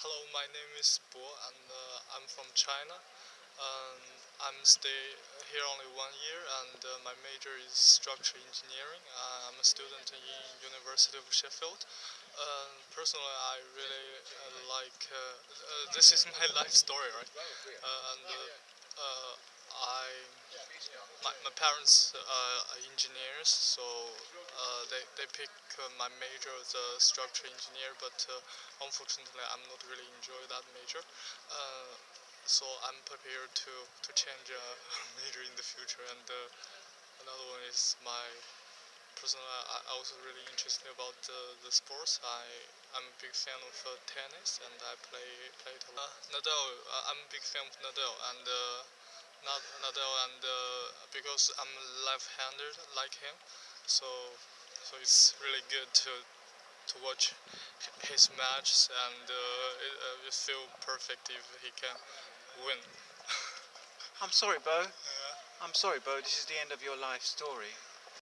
Hello, my name is Bo, and uh, I'm from China. Um, I'm stay here only one year, and uh, my major is structural engineering. Uh, I'm a student in University of Sheffield. Uh, personally, I really uh, like. Uh, uh, this is my life story, right? And my, my parents are engineers, so uh, they they pick uh, my major as a structural engineer, but uh, unfortunately, I'm not really enjoy that major. Uh, so I'm prepared to to change uh, major in the future. And uh, another one is my personally, I, was really interested about uh, the sports. I I'm a big fan of uh, tennis, and I play play it a lot. Nadal, uh, I'm a big fan of Nadal, and uh, Nadal, and uh, because I'm left-handed like him, so so it's really good to to watch his matches, and uh, it, uh, it feel perfect if he can win. I'm sorry, Bo. Yeah. I'm sorry, Bo. This is the end of your life story.